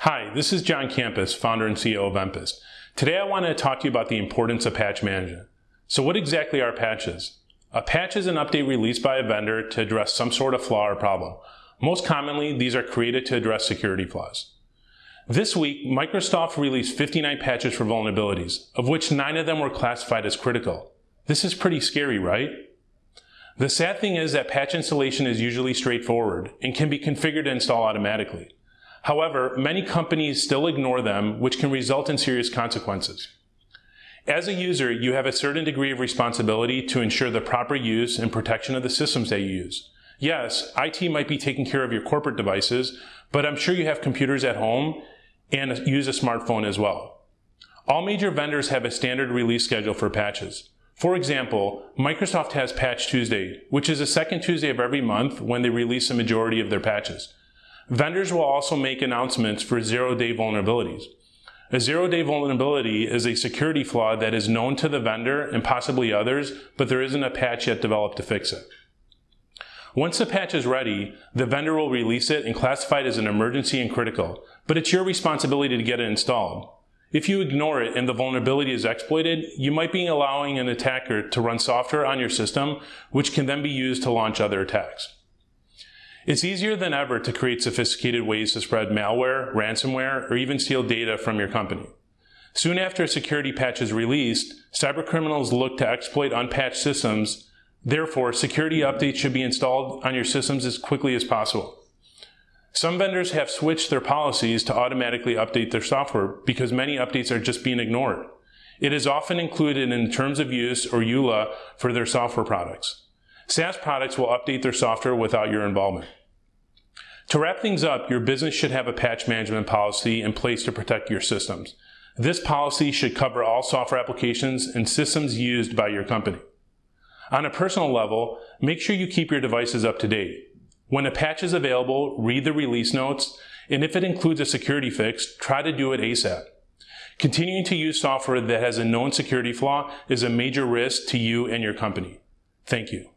Hi, this is John Campus, founder and CEO of Empist. Today I want to talk to you about the importance of patch management. So what exactly are patches? A patch is an update released by a vendor to address some sort of flaw or problem. Most commonly, these are created to address security flaws. This week, Microsoft released 59 patches for vulnerabilities, of which 9 of them were classified as critical. This is pretty scary, right? The sad thing is that patch installation is usually straightforward and can be configured to install automatically. However, many companies still ignore them, which can result in serious consequences. As a user, you have a certain degree of responsibility to ensure the proper use and protection of the systems that you use. Yes, IT might be taking care of your corporate devices, but I'm sure you have computers at home and use a smartphone as well. All major vendors have a standard release schedule for patches. For example, Microsoft has Patch Tuesday, which is the second Tuesday of every month when they release a majority of their patches. Vendors will also make announcements for zero-day vulnerabilities. A zero-day vulnerability is a security flaw that is known to the vendor and possibly others, but there isn't a patch yet developed to fix it. Once the patch is ready, the vendor will release it and classify it as an emergency and critical, but it's your responsibility to get it installed. If you ignore it and the vulnerability is exploited, you might be allowing an attacker to run software on your system, which can then be used to launch other attacks. It's easier than ever to create sophisticated ways to spread malware, ransomware, or even steal data from your company. Soon after a security patch is released, cybercriminals look to exploit unpatched systems. Therefore, security updates should be installed on your systems as quickly as possible. Some vendors have switched their policies to automatically update their software because many updates are just being ignored. It is often included in terms of use or EULA for their software products. SaaS products will update their software without your involvement. To wrap things up, your business should have a patch management policy in place to protect your systems. This policy should cover all software applications and systems used by your company. On a personal level, make sure you keep your devices up to date. When a patch is available, read the release notes, and if it includes a security fix, try to do it ASAP. Continuing to use software that has a known security flaw is a major risk to you and your company. Thank you.